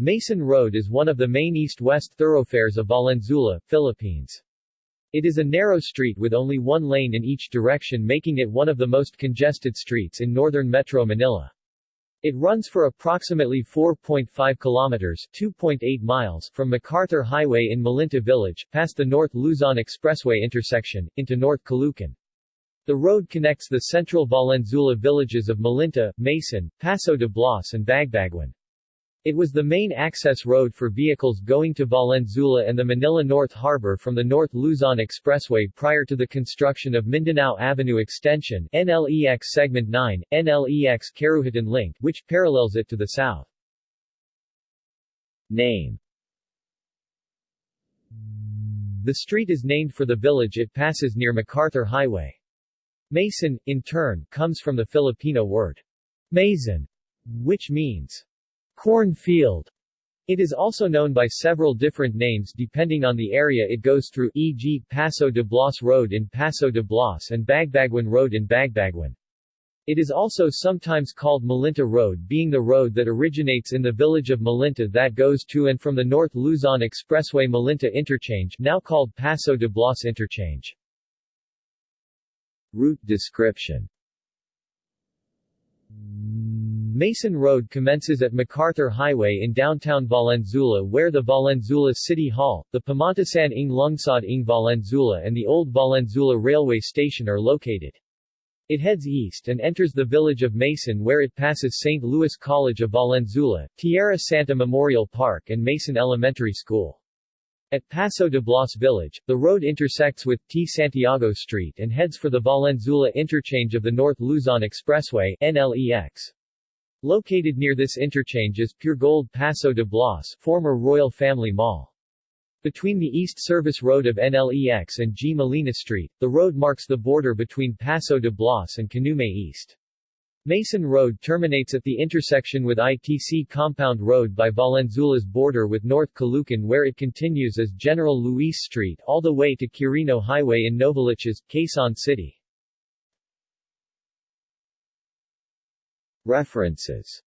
Maysan Road is one of the main east-west thoroughfares of Valenzuela, Philippines. It is a narrow street with only one lane in each direction making it one of the most congested streets in northern Metro Manila. It runs for approximately 4.5 kilometers 2.8 miles from MacArthur Highway in Malinta Village, past the North Luzon Expressway intersection, into North Caloocan. The road connects the central Valenzuela villages of Malinta, Maysan, Paso de Blas and Bagbaguan. It was the main access road for vehicles going to Valenzuela and the Manila North Harbor from the North Luzon Expressway prior to the construction of Mindanao Avenue Extension NLEX Segment 9, NLEX Caruhatan Link, which parallels it to the south. Name The street is named for the village it passes near MacArthur Highway. Maysan, in turn, comes from the Filipino word mason, which means Cornfield. It is also known by several different names depending on the area it goes through e.g. Paso de Blas Road in Paso de Blas and Bagbaguan Road in Bagbaguan. It is also sometimes called Malinta Road being the road that originates in the village of Malinta that goes to and from the North Luzon Expressway Malinta Interchange now called Paso de Blas Interchange. Route description Maysan Road commences at MacArthur Highway in downtown Valenzuela where the Valenzuela City Hall, the Pamantasan ng Lungsod ng Valenzuela and the Old Valenzuela Railway Station are located. It heads east and enters the village of Maysan where it passes St. Louis College of Valenzuela, Tierra Santa Memorial Park and Maysan Elementary School. At Paso de Blas Village, the road intersects with T. Santiago Street and heads for the Valenzuela interchange of the North Luzon Expressway NLEX. Located near this interchange is Puregold Paso de Blas, former Royal Family Mall. Between the East Service Road of NLEX and G. Molina Street, the road marks the border between Paso de Blas and Canumay East. Maysan Road terminates at the intersection with ITC Compound Road by Valenzuela's border with North Caloocan where it continues as General Luis Street all the way to Quirino Highway in Novaliches, Quezon City. References